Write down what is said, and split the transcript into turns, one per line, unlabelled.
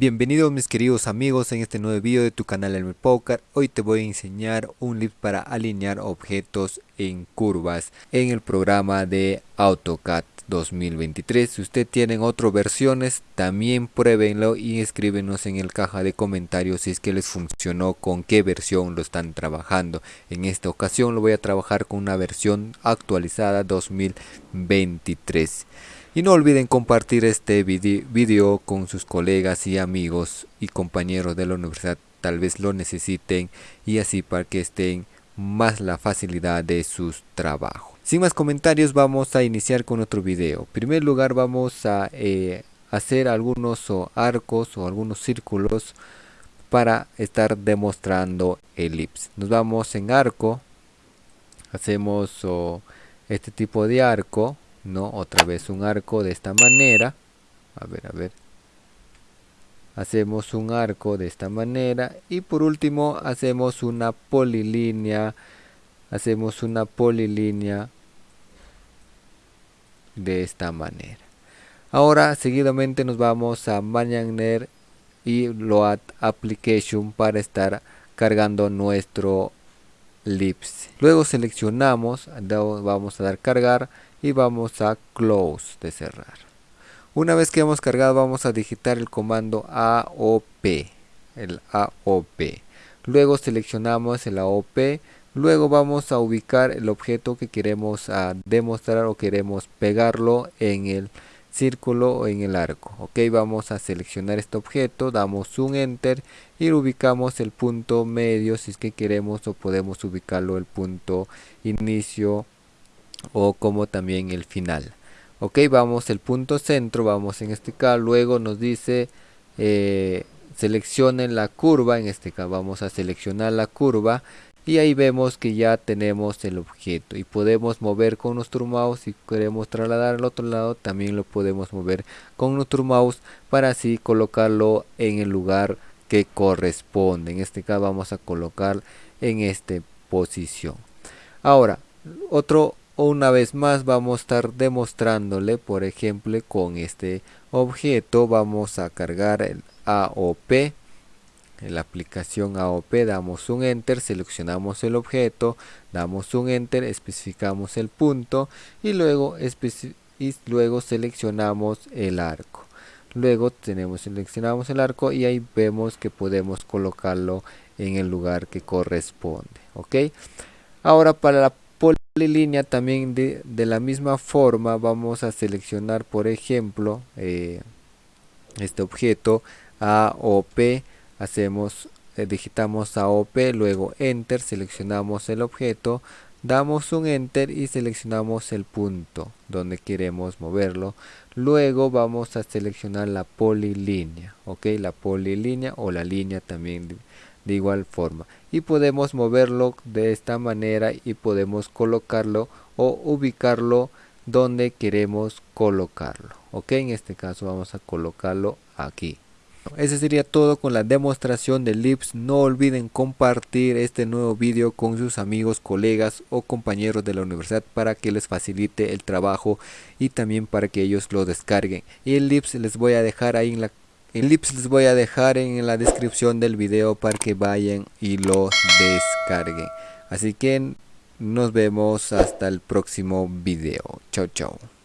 Bienvenidos mis queridos amigos en este nuevo video de tu canal Elmer Poker. Hoy te voy a enseñar un lip para alinear objetos en curvas en el programa de AutoCAD 2023. Si usted tienen otras versiones, también pruébenlo y escríbenos en el caja de comentarios si es que les funcionó, con qué versión lo están trabajando. En esta ocasión lo voy a trabajar con una versión actualizada 2023. Y no olviden compartir este video con sus colegas y amigos y compañeros de la universidad, tal vez lo necesiten y así para que estén más la facilidad de sus trabajos. Sin más comentarios vamos a iniciar con otro video. En primer lugar vamos a eh, hacer algunos arcos o algunos círculos para estar demostrando elipse. Nos vamos en arco, hacemos este tipo de arco no otra vez un arco de esta manera. A ver a ver. Hacemos un arco de esta manera. Y por último hacemos una polilínea. Hacemos una polilínea de esta manera. Ahora seguidamente nos vamos a Mañaner y Load Application para estar cargando nuestro luego seleccionamos vamos a dar cargar y vamos a close de cerrar. Una vez que hemos cargado vamos a digitar el comando AOP el AOP luego seleccionamos el AOP luego vamos a ubicar el objeto que queremos a demostrar o queremos pegarlo en el círculo o en el arco. Ok vamos a seleccionar este objeto damos un enter y ubicamos el punto medio si es que queremos o podemos ubicarlo el punto inicio o como también el final. Ok vamos el punto centro vamos en este caso luego nos dice eh, seleccionen la curva en este caso vamos a seleccionar la curva y ahí vemos que ya tenemos el objeto y podemos mover con nuestro mouse si queremos trasladar al otro lado también lo podemos mover con nuestro mouse para así colocarlo en el lugar que corresponde. En este caso vamos a colocar en esta posición. Ahora otro una vez más vamos a estar demostrándole por ejemplo con este objeto vamos a cargar el AOP en la aplicación AOP damos un enter seleccionamos el objeto damos un enter especificamos el punto y luego seleccionamos el arco. Luego tenemos seleccionamos el arco y ahí vemos que podemos colocarlo en el lugar que corresponde ok ahora para la línea también de, la misma forma vamos a seleccionar por ejemplo eh, este objeto AOP hacemos eh, digitamos AOP luego enter seleccionamos el objeto damos un enter y seleccionamos el punto donde queremos moverlo. Luego vamos a seleccionar la polilínea ok la polilínea o la línea también de igual forma. Y podemos moverlo de esta manera y podemos colocarlo o ubicarlo donde queremos colocarlo ok en este caso vamos a colocarlo aquí ese sería todo con la demostración de lips no olviden compartir este nuevo vídeo con sus amigos colegas o compañeros de la universidad para que les facilite el trabajo y también para que ellos lo descarguen y el lips les voy a dejar ahí en la el lips les voy a dejar en la descripción del video para que vayan y lo descarguen. Así que nos vemos hasta el próximo video. Chao, chao.